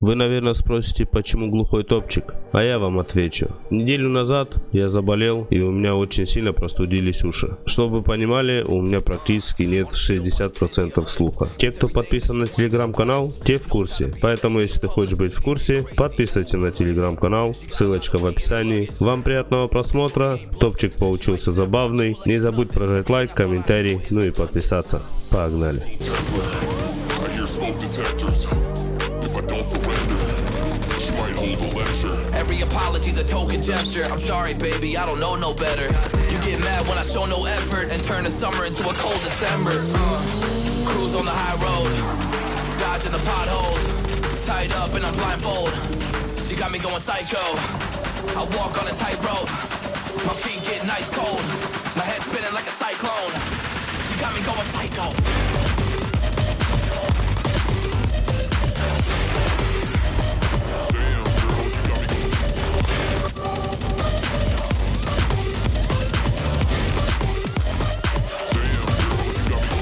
Вы, наверное, спросите, почему глухой топчик? А я вам отвечу. Неделю назад я заболел, и у меня очень сильно простудились уши. Чтобы вы понимали, у меня практически нет 60% слуха. Те, кто подписан на телеграм-канал, те в курсе. Поэтому, если ты хочешь быть в курсе, подписывайся на телеграм-канал, ссылочка в описании. Вам приятного просмотра, топчик получился забавный. Не забудь прожать лайк, комментарий, ну и подписаться. Погнали. Don't surrender, she might hold lecture. Every apology's a token gesture. I'm sorry, baby, I don't know no better. You get mad when I show no effort and turn the summer into a cold December. Uh, cruise on the high road, dodging the potholes, tied up and I'm blindfold. She got me going psycho. I walk on a tightrope, my feet get nice cold, my head spinning like a cyclone. She got me going psycho.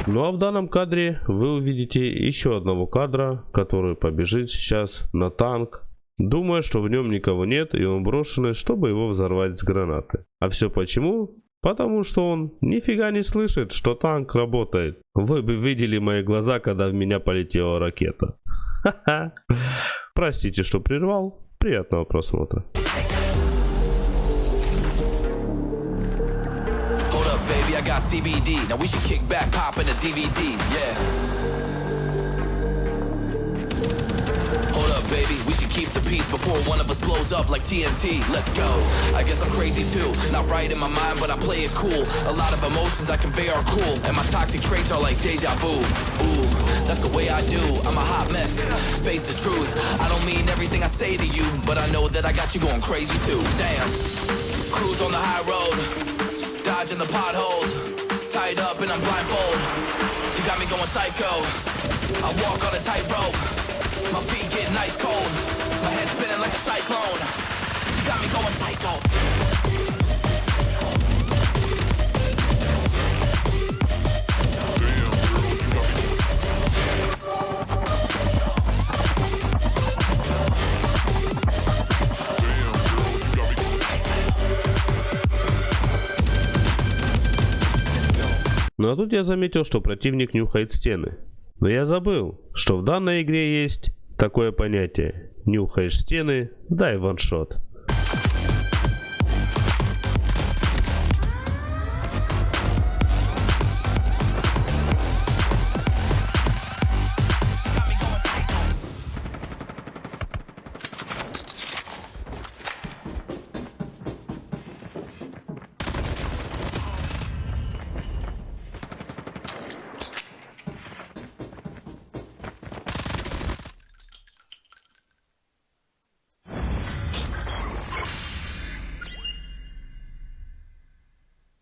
Ну а в данном кадре вы увидите еще одного кадра, который побежит сейчас на танк, думая, что в нем никого нет и он брошенный, чтобы его взорвать с гранаты. А все почему? Потому что он нифига не слышит, что танк работает. Вы бы видели мои глаза, когда в меня полетела ракета. Простите, что прервал. Приятного просмотра. I got CBD. Now we should kick back, pop in a DVD, yeah. Hold up, baby, we should keep the peace before one of us blows up like TNT. Let's go. I guess I'm crazy too. Not right in my mind, but I play it cool. A lot of emotions I convey are cool, and my toxic traits are like deja vu. Ooh, that's the way I do. I'm a hot mess. Face the truth. I don't mean everything I say to you, but I know that I got you going crazy too. Damn. Cruise on the high road dodging the potholes. Tied up and I'm blindfold. She got me going psycho. I walk on a tightrope. My feet get nice cold. My head spinning like a cyclone. She got me going psycho. Ну а тут я заметил, что противник нюхает стены. Но я забыл, что в данной игре есть такое понятие. Нюхаешь стены, дай ваншот.